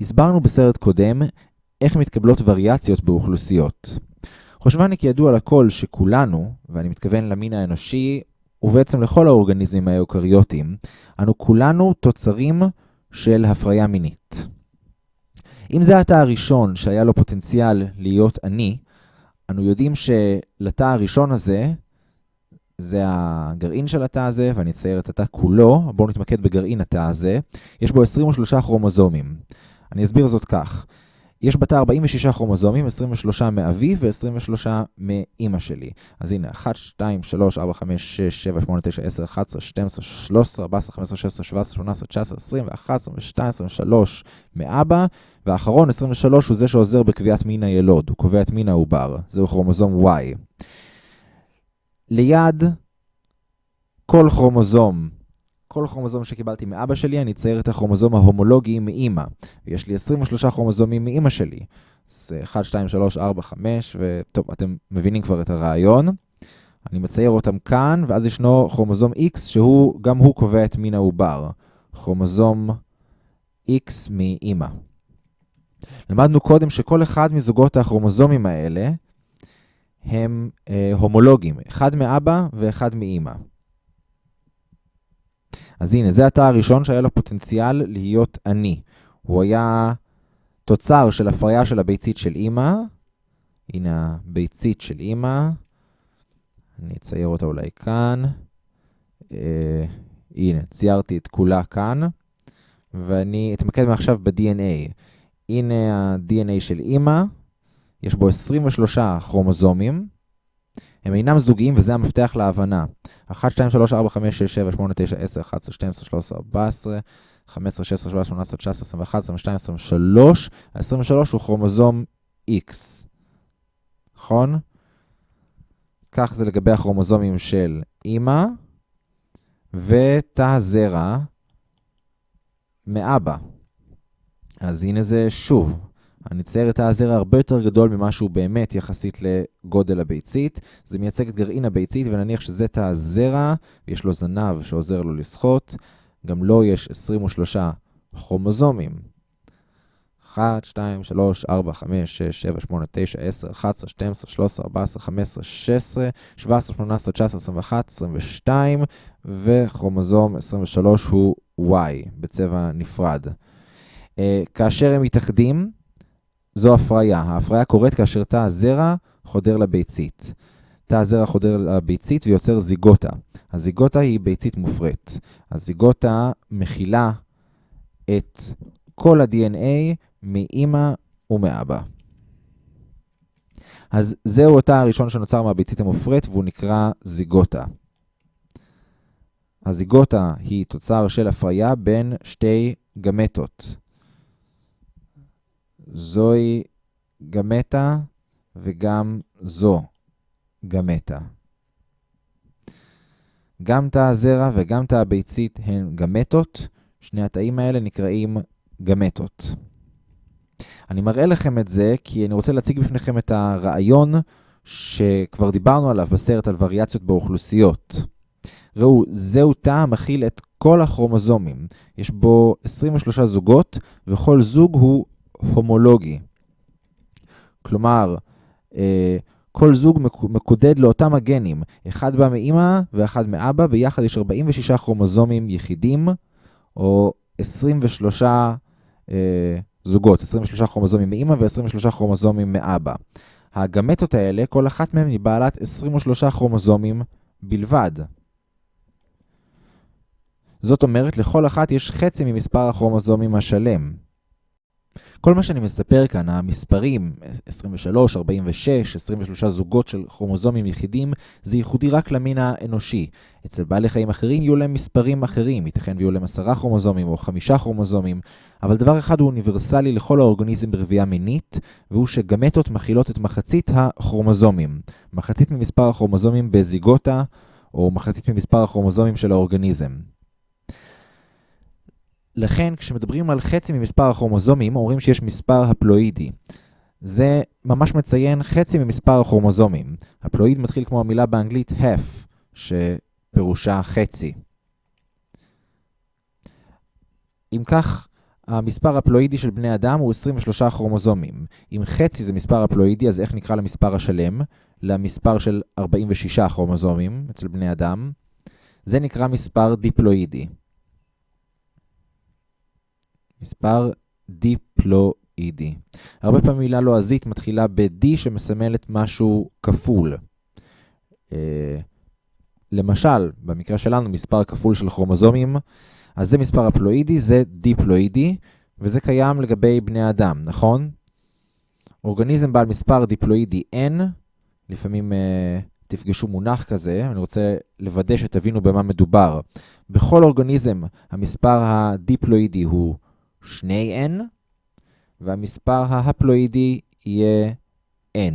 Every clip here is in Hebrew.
הסברנו בסרט קודם איך מתקבלות וריאציות באוכלוסיות. חושבני כי ידוע לכל שכולנו, ואני מתכוון למין האנושי, ובעצם לכל האורגניזמים האוקריוטיים, אנו כולנו תוצרים של הפריה מינית. אם זה התא הראשון שהיה לו פוטנציאל להיות אני, אנו יודעים שלתא הראשון הזה, זה הגרעין של התא הזה, ואני אצייר את התא כולו, בואו נתמקד בגרעין התא הזה, יש בו 23 כרומוזומים. אני אסביר זאת כך. יש בתא 46 כרומוזומים, 23 מאבי ו-23 מאימא שלי. אז הנה, 1, 2, 3, 4, 5, 6, 7, 8, 9, 10, 11, 12, 13, 14, 15, 16, 17, 18, 19, 20, 21, 22, 23 מאבא, והאחרון, 23, הוא זה שעוזר בקביעת מין הילוד, הוא קובע את מין העובר, זהו כרומוזום Y. ליד כל כרומוזום כל כרומוזום שקיבלתי מאבא שלי, אני אצייר את הכרומוזום ההומולוגי מאימא. ויש לי 23 כרומוזומים מאימא שלי. זה 1, 2, 3, 4, 5, וטוב, אתם מבינים כבר את הרעיון. אני מצייר אותם כאן, ואז ישנו כרומוזום X, שהוא, גם הוא קובע את מין העובר. כרומוזום X מאימא. למדנו קודם שכל אחד מזוגות הכרומוזומים האלה הם אה, הומולוגיים, אחד מאבא ואחד מאימא. אז הנה, זה התא הראשון שהיה לו פוטנציאל להיות אני. הוא היה תוצר של הפריה של הביצית של אימא. הנה הביצית של אימא. אני אצייר אותה אולי כאן. אה, הנה, ציירתי את כולה כאן. ואני אתמקד מעכשיו ב-DNA. הנה ה-DNA של אימא. יש בו 23 כרומוזומים. הם אינם זוגיים וזה המפתח להבנה. 1, 2, 3, 4, 5, 6, 7, 8, 9, 10, 11, 12, 13, 14, 15, 16, 17, 18, 19, 21, 22, 23. ה-23 הוא כרומוזום X. נכון? כך זה לגבי הכרומוזומים של אימא ותא זרע מאבא. אז הנה זה שוב. אני אצייר את הזרע הרבה יותר גדול ממה שהוא באמת יחסית לגודל הביצית. זה מייצג את גרעין הביצית, ונניח שזה תא הזרע, ויש לו זנב שעוזר לו לשחות. גם לו יש 23 כרומוזומים. 1, 2, 3, 4, 5, 6, 7, 8, 9, 10, 11, 12, 13, 14, 15, 16, 17, 18, 19, 21, 22, וכרומוזום 23 הוא Y בצבע נפרד. Uh, כאשר הם מתאחדים, זו הפריה. ההפריה קורית כאשר תא הזרע חודר לביצית. תא הזרע חודר לביצית ויוצר זיגוטה. הזיגוטה היא ביצית מופרית. הזיגוטה מכילה את כל ה-DNA מאימא ומאבא. אז זהו התא הראשון שנוצר מהביצית המופרית והוא נקרא זיגוטה. הזיגוטה היא תוצר של הפריה בין שתי גמטות. זוהי גמטה וגם זו גמטה. גם תא הזרע וגם תא הביצית הן גמטות, שני התאים האלה נקראים גמטות. אני מראה לכם את זה כי אני רוצה להציג בפניכם את הרעיון שכבר דיברנו עליו בסרט על וריאציות באוכלוסיות. ראו, זהו תא המכיל את כל הכרומוזומים. יש בו 23 זוגות, וכל זוג הוא הומולוגי. כלומר, אה, כל זוג מקודד לאותם הגנים, אחד בא מאמא ואחד מאבא, ביחד יש 46 כרומוזומים יחידים, או 23 אה, זוגות, 23 כרומוזומים מאמא ו-23 כרומוזומים מאבא. הגמטות האלה, כל אחת מהן היא בעלת 23 כרומוזומים בלבד. זאת אומרת, לכל אחת יש חצי ממספר הכרומוזומים השלם. כל מה שאני מספר כאן, המספרים, 23, 46, 23 זוגות של כרומוזומים יחידים, זה ייחודי רק למין האנושי. אצל בעלי חיים אחרים יהיו להם מספרים אחרים, ייתכן ויהיו להם 10 כרומוזומים או 5 כרומוזומים, אבל דבר אחד הוא אוניברסלי לכל האורגניזם ברבייה מינית, והוא שגמטות מכילות את מחצית הכרומוזומים. מחצית ממספר הכרומוזומים בזיגוטה, או מחצית ממספר הכרומוזומים של האורגניזם. לכן, כשמדברים על חצי ממספר הכרומוזומים, אומרים שיש מספר הפלואידי. זה ממש מציין חצי ממספר הכרומוזומים. הפלואיד מתחיל כמו המילה באנגלית half, שפירושה חצי. אם כך, המספר הפלואידי של בני אדם הוא 23 כרומוזומים. אם חצי זה מספר הפלואידי, אז איך נקרא למספר השלם? למספר של 46 כרומוזומים אצל בני אדם. זה נקרא מספר דיפלואידי. מספר דיפלואידי. הרבה פעמים מילה לועזית מתחילה ב-D שמסמלת משהו כפול. אה, למשל, במקרה שלנו, מספר כפול של כרומוזומים, אז זה מספר הפלואידי, זה דיפלואידי, וזה קיים לגבי בני אדם, נכון? אורגניזם בעל מספר דיפלואידי N, לפעמים uh, תפגשו מונח כזה, אני רוצה לוודא שתבינו במה מדובר. בכל אורגניזם המספר הדיפלואידי הוא 2N, והמספר ההפלואידי יהיה N.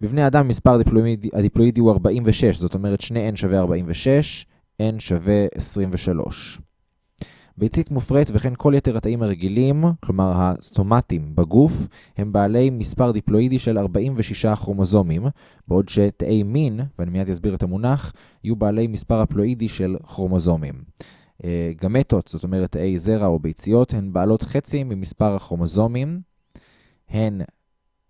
בבני אדם מספר הדיפלואידי, הדיפלואידי הוא 46, זאת אומרת 2N שווה 46, N שווה 23. ביצית מופרית וכן כל יתר התאים הרגילים, כלומר הסטומטים בגוף, הם בעלי מספר דיפלואידי של 46 כרומוזומים, בעוד שתאי מין, ואני מיד אסביר את המונח, יהיו בעלי מספר הפלואידי של כרומוזומים. אה, גמטות, זאת אומרת תאי זרע או ביציות, הן בעלות חצי ממספר הכרומוזומים. הן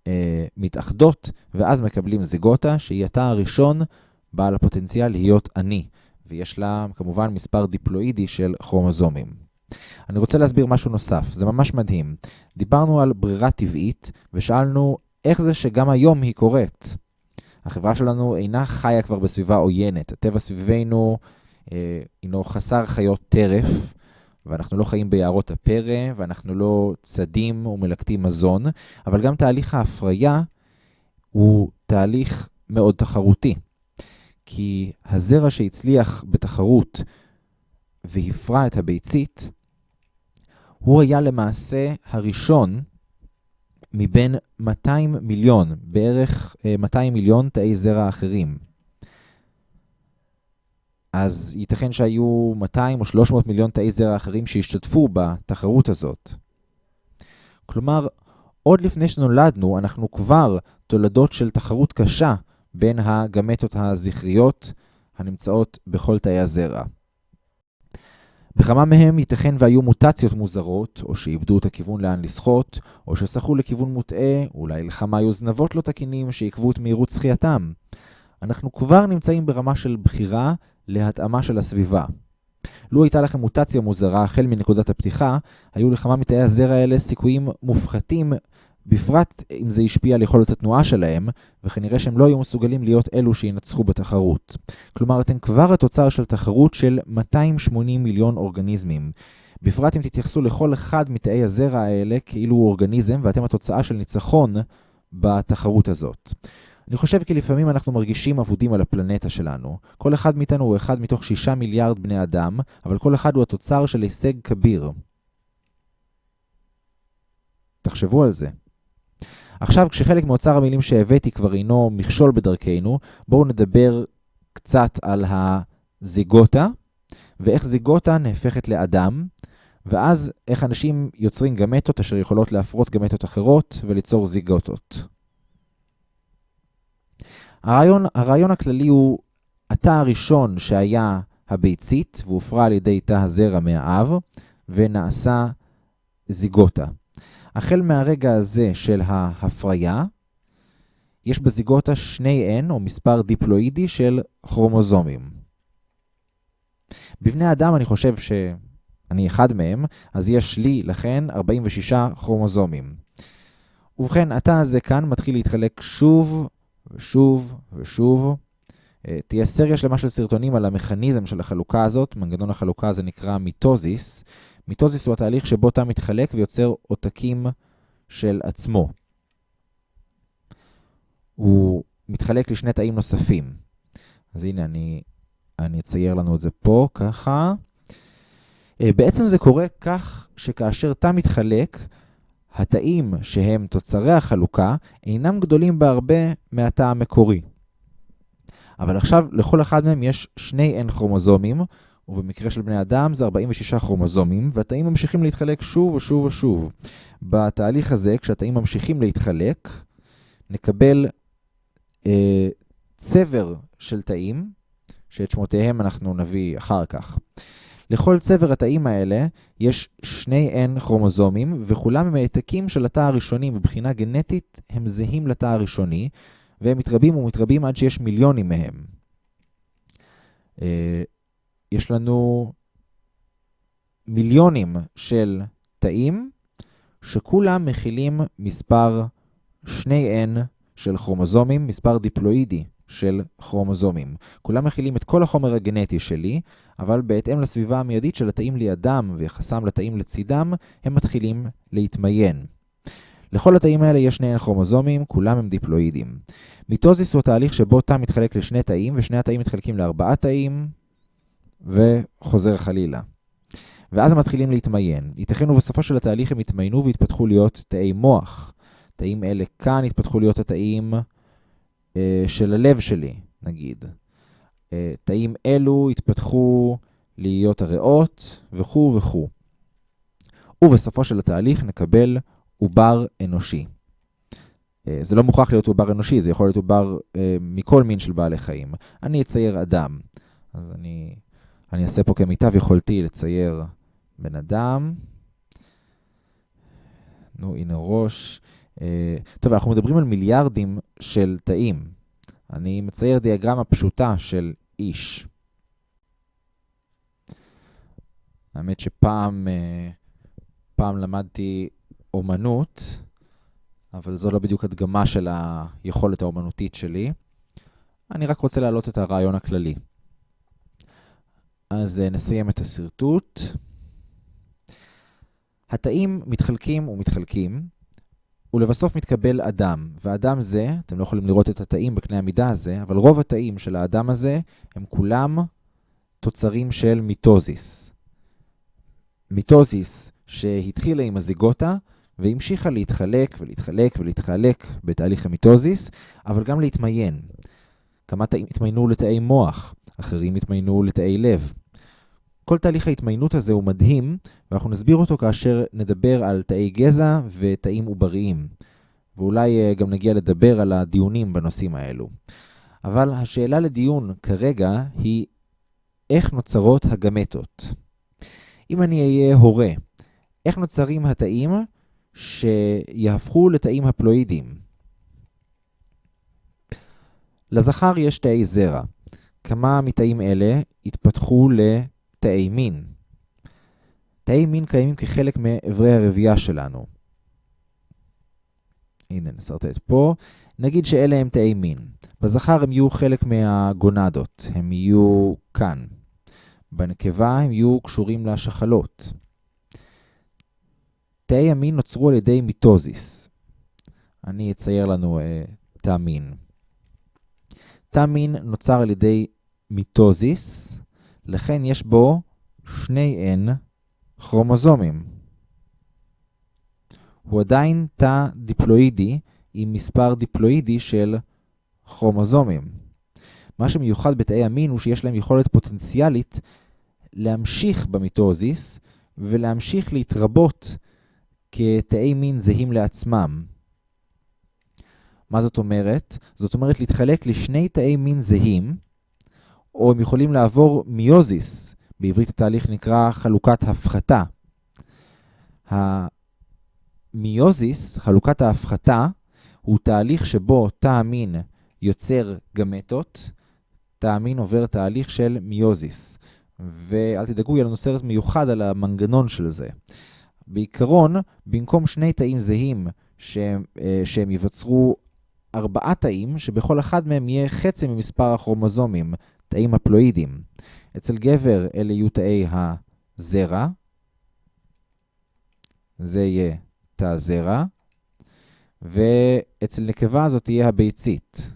אה, מתאחדות, ואז מקבלים זיגוטה, שהיא התא הראשון בעל הפוטנציאל להיות עני. ויש לה כמובן מספר דיפלואידי של כרומוזומים. אני רוצה להסביר משהו נוסף, זה ממש מדהים. דיברנו על ברירה טבעית, ושאלנו איך זה שגם היום היא קורית. החברה שלנו אינה חיה כבר בסביבה עוינת. הטבע סביבנו הינו חסר חיות טרף, ואנחנו לא חיים ביערות הפרא, ואנחנו לא צדים ומלקטים מזון, אבל גם תהליך ההפריה הוא תהליך מאוד תחרותי. כי הזרע שהצליח בתחרות והפרה את הביצית, הוא היה למעשה הראשון מבין 200 מיליון, בערך 200 אה, מיליון תאי זרע אחרים. אז ייתכן שהיו 200 או 300 מיליון תאי זרע אחרים שהשתתפו בתחרות הזאת. כלומר, עוד לפני שנולדנו, אנחנו כבר תולדות של תחרות קשה בין הגמטות הזכריות הנמצאות בכל תאי הזרע. בכמה מהם ייתכן והיו מוטציות מוזרות, או שאיבדו את הכיוון לאן לשחות, או ששחו לכיוון מוטעה, אולי לכמה היו זנבות לא תקינים שעיכבו את מהירות זכייתם. אנחנו כבר נמצאים ברמה של בחירה להתאמה של הסביבה. לו הייתה לכם מוטציה מוזרה החל מנקודת הפתיחה, היו לכמה מתאי הזרע האלה סיכויים מופחתים בפרט אם זה השפיע על יכולת התנועה שלהם, וכנראה שהם לא היו מסוגלים להיות אלו שינצחו בתחרות. כלומר, אתם כבר התוצר של תחרות של 280 מיליון אורגניזמים. בפרט אם תתייחסו לכל אחד מתאי הזרע האלה כאילו הוא אורגניזם, ואתם התוצאה של ניצחון בתחרות הזאת. אני חושב כי לפעמים אנחנו מרגישים אבודים על הפלנטה שלנו. כל אחד מאיתנו הוא אחד מתוך שישה מיליארד בני אדם, אבל כל אחד הוא התוצר של הישג כביר. תחשבו על זה. עכשיו, כשחלק מאוצר המילים שהבאתי כבר אינו מכשול בדרכנו, בואו נדבר קצת על הזיגוטה, ואיך זיגוטה נהפכת לאדם, ואז איך אנשים יוצרים גמטות אשר יכולות להפרות גמטות אחרות וליצור זיגוטות. הרעיון, הרעיון הכללי הוא התא הראשון שהיה הביצית, והופרה על ידי תא הזרע מהאב, ונעשה זיגוטה. החל מהרגע הזה של ההפריה, יש בזיגוטה שני N, או מספר דיפלואידי של כרומוזומים. בבני אדם אני חושב שאני אחד מהם, אז יש לי, לכן, 46 כרומוזומים. ובכן, התא הזה כאן מתחיל להתחלק שוב ושוב ושוב. אה, תהיה סריה שלמה של סרטונים על המכניזם של החלוקה הזאת, מנגנון החלוקה הזה נקרא mitosis, mitosis הוא התהליך שבו תא מתחלק ויוצר עותקים של עצמו. הוא מתחלק לשני תאים נוספים. אז הנה, אני, אני אצייר לנו את זה פה, ככה. אה, בעצם זה קורה כך שכאשר תא מתחלק, התאים שהם תוצרי החלוקה אינם גדולים בהרבה מהתא המקורי. אבל עכשיו לכל אחד מהם יש שני N כרומוזומים, ובמקרה של בני אדם זה 46 כרומוזומים, והתאים ממשיכים להתחלק שוב ושוב ושוב. בתהליך הזה, כשהתאים ממשיכים להתחלק, נקבל אה, צבר של תאים, שאת שמותיהם אנחנו נביא אחר כך. לכל צבר התאים האלה יש שני N כרומוזומים, וכולם הם העתקים של התא הראשוני מבחינה גנטית, הם זהים לתא הראשוני, והם מתרבים ומתרבים עד שיש מיליונים מהם. אה, יש לנו מיליונים של תאים שכולם מכילים מספר 2N של כרומוזומים, מספר דיפלואידי של כרומוזומים. כולם מכילים את כל החומר הגנטי שלי, אבל בהתאם לסביבה המיידית של התאים לידם ויחסם לתאים לצידם, הם מתחילים להתמיין. לכל התאים האלה יש שני כרומוזומים, כולם הם דיפלואידים. מיטוזיס הוא התהליך שבו תא מתחלק לשני תאים, ושני התאים מתחלקים לארבעה תאים, וחוזר חלילה. ואז הם מתחילים להתמיין. ייתכן ובסופו של התהליך הם יתמיינו ויתפתחו להיות תאי מוח. תאים אלה כאן יתפתחו להיות התאים של הלב שלי, נגיד. אה, תאים אלו יתפתחו להיות הריאות, וכו' וכו'. ובסופו של התהליך נקבל עובר אנושי. אה, זה לא מוכרח להיות עובר אנושי, זה יכול להיות עובר אה, מכל מין של בעלי חיים. אני אצייר אדם. אז אני, אני אעשה פה כמיטב יכולתי לצייר בן אדם. נו, הנה ראש. אה, טוב, אנחנו מדברים על מיליארדים של תאים. אני מצייר דיאגרמה פשוטה של איש. האמת שפעם פעם למדתי אומנות, אבל זו לא בדיוק הדגמה של היכולת האומנותית שלי. אני רק רוצה להעלות את הרעיון הכללי. אז נסיים את השרטוט. התאים מתחלקים ומתחלקים, ולבסוף מתקבל אדם. והאדם זה, אתם לא יכולים לראות את התאים בקנה המידה הזה, אבל רוב התאים של האדם הזה הם כולם תוצרים של mitosis. mitosis שהתחילה עם הזיגוטה, והמשיכה להתחלק ולהתחלק ולהתחלק בתהליך ה mitosis, אבל גם להתמיין. כמה תאים התמיינו לתאי מוח, אחרים התמיינו לתאי לב. כל תהליך ההתמיינות הזה הוא מדהים, ואנחנו נסביר אותו כאשר נדבר על תאי גזע ותאים עובריים. ואולי אה, גם נגיע לדבר על הדיונים בנושאים האלו. אבל השאלה לדיון כרגע היא איך נוצרות הגמטות. אם אני אהיה הורה, איך נוצרים התאים שיהפכו לתאים הפלואידיים. לזכר יש תאי זרע. כמה מתאים אלה התפתחו לתאי מין. תאי מין קיימים כחלק מאיברי הרבייה שלנו. הנה, נסרטט פה. נגיד שאלה הם תאי מין. בזכר הם יהיו חלק מהגונדות, הם יהיו כאן. בנקבה הם יהיו קשורים לשחלות. תאי המין נוצרו על ידי מיטוזיס. אני אצייר לנו אה, תא מין. תא מין נוצר על ידי mitosis, לכן יש בו שני N כרומוזומים. הוא עדיין תא דיפלואידי עם מספר דיפלואידי של כרומוזומים. מה שמיוחד בתאי המין הוא שיש להם יכולת פוטנציאלית להמשיך ב mitosis ולהמשיך להתרבות כתאי מין זהים לעצמם. מה זאת אומרת? זאת אומרת להתחלק לשני תאי מין זהים, או הם יכולים לעבור מיוזיס, בעברית התהליך נקרא חלוקת הפחתה. המיוזיס, חלוקת ההפחתה, הוא תהליך שבו תא המין יוצר גמטות, תא המין עובר תהליך של מיוזיס. ואל תדאגו, יהיה לנו סרט מיוחד על המנגנון של זה. בעיקרון, במקום שני תאים זהים שהם, אה, שהם יווצרו ארבעה תאים, שבכל אחד מהם יהיה חצי ממספר הכרומוזומים, תאים הפלואידים. אצל גבר אלה יהיו תאי הזרע, זה יהיה תא זרע, ואצל נקבה זאת תהיה הביצית.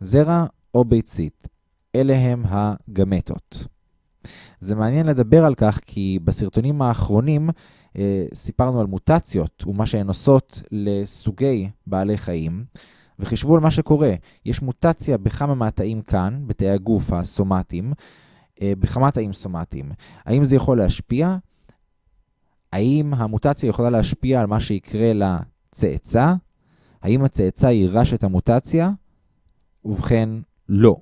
זרע או ביצית, אלה הם הגמטות. זה מעניין לדבר על כך כי בסרטונים האחרונים אה, סיפרנו על מוטציות ומה שהן עושות לסוגי בעלי חיים, וחישבו על מה שקורה. יש מוטציה בכמה מהתאים כאן, בתאי הגוף הסומטיים, אה, בכמה תאים סומטיים. האם זה יכול להשפיע? האם המוטציה יכולה להשפיע על מה שיקרה לצאצא? האם הצאצא יירש את המוטציה? ובכן, לא.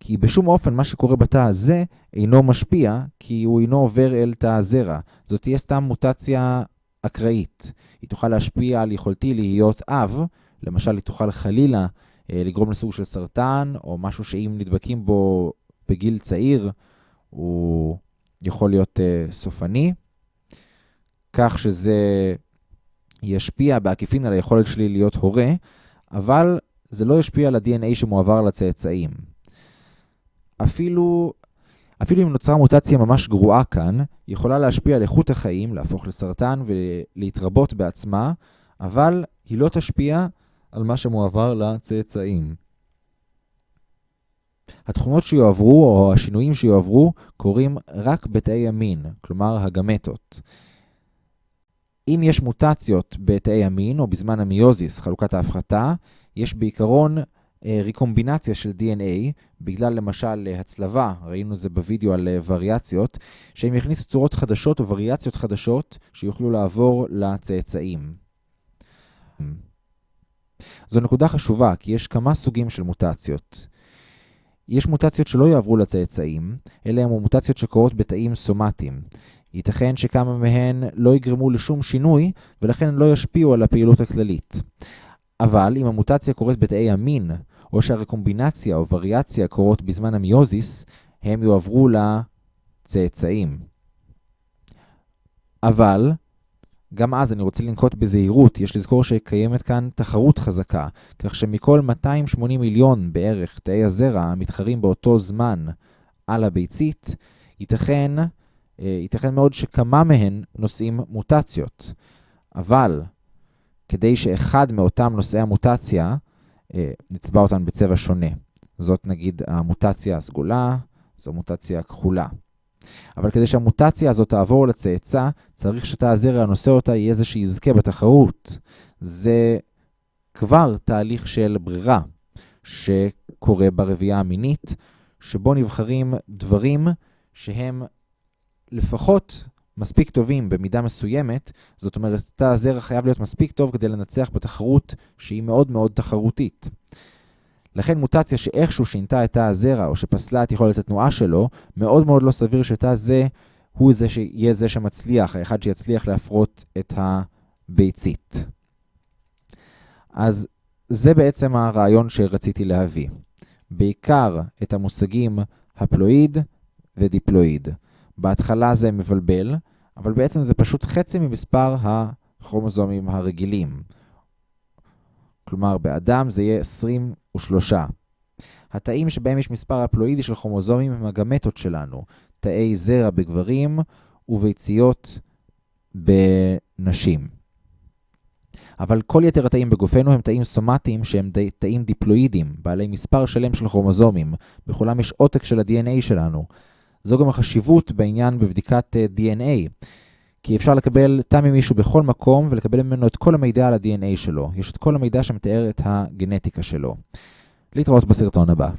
כי בשום אופן מה שקורה בתא הזה אינו משפיע, כי הוא אינו עובר אל תא הזרע. זאת תהיה סתם מוטציה אקראית. היא תוכל להשפיע על יכולתי להיות אב, למשל היא תוכל חלילה אה, לגרום לסוג של סרטן, או משהו שאם נדבקים בו בגיל צעיר, הוא יכול להיות uh, סופני, כך שזה ישפיע בעקיפין על היכולת שלי להיות הורה, אבל זה לא ישפיע על ה-DNA שמועבר לצאצאים. אפילו, אפילו אם נוצרה מוטציה ממש גרועה כאן, היא יכולה להשפיע על איכות החיים, להפוך לסרטן ולהתרבות בעצמה, אבל היא לא תשפיע על מה שמועבר לצאצאים. התכונות שיועברו או השינויים שיועברו קורים רק בתאי המין, כלומר הגמטות. אם יש מוטציות בתאי המין או בזמן המיוזיס, חלוקת ההפחתה, יש בעיקרון אה, ריקומבינציה של DNA, בגלל למשל הצלבה, ראינו את זה בווידאו על אה, וריאציות, שהם יכניסו צורות חדשות או וריאציות חדשות שיוכלו לעבור לצאצאים. זו נקודה חשובה, כי יש כמה סוגים של מוטציות. יש מוטציות שלא יעברו לצאצאים, אלה הן מוטציות שקורות בתאים סומטיים. ייתכן שכמה מהן לא יגרמו לשום שינוי, ולכן לא ישפיעו על הפעילות הכללית. אבל אם המוטציה קורית בתאי המין, או שהרקומבינציה או וריאציה קורות בזמן המיוזיס, הם יועברו לצאצאים. אבל גם אז אני רוצה לנקוט בזהירות, יש לזכור שקיימת כאן תחרות חזקה, כך שמכל 280 מיליון בערך תאי הזרע המתחרים באותו זמן על הביצית, ייתכן, אה, ייתכן מאוד שכמה מהן נושאים מוטציות. אבל כדי שאחד מאותם נושאי המוטציה, אה, נצבע אותן בצבע שונה. זאת נגיד המוטציה הסגולה, זו מוטציה הכחולה. אבל כדי שהמוטציה הזאת תעבור לצאצא, צריך שתא הזרע הנושא אותה יהיה זה שיזכה בתחרות. זה כבר תהליך של ברירה שקורה ברבייה המינית, שבו נבחרים דברים שהם לפחות מספיק טובים במידה מסוימת, זאת אומרת, תא הזרע חייב להיות מספיק טוב כדי לנצח בתחרות שהיא מאוד מאוד תחרותית. לכן מוטציה שאיכשהו שינתה את תא הזרע או שפסלה את יכולת התנועה שלו, מאוד מאוד לא סביר שתא זה הוא זה שיהיה זה שמצליח, האחד שיצליח להפרות את הביצית. אז זה בעצם הרעיון שרציתי להביא. בעיקר את המושגים הפלואיד ודיפלואיד. בהתחלה זה מבלבל, אבל בעצם זה פשוט חצי ממספר הכרומוזומים הרגילים. כלומר, באדם זה יהיה 23. התאים שבהם יש מספר הפלואידי של כרומוזומים הם הגמטות שלנו, תאי זרע בגברים וביציות בנשים. אבל כל יתר התאים בגופנו הם תאים סומטיים שהם די, תאים דיפלואידיים, בעלי מספר שלם של כרומוזומים. בכולם יש עותק של ה-DNA שלנו. זו גם החשיבות בעניין בבדיקת אה, DNA. כי אפשר לקבל תא ממישהו בכל מקום ולקבל ממנו את כל המידע על ה-DNA שלו. יש את כל המידע שמתאר את הגנטיקה שלו. להתראות בסרטון הבא.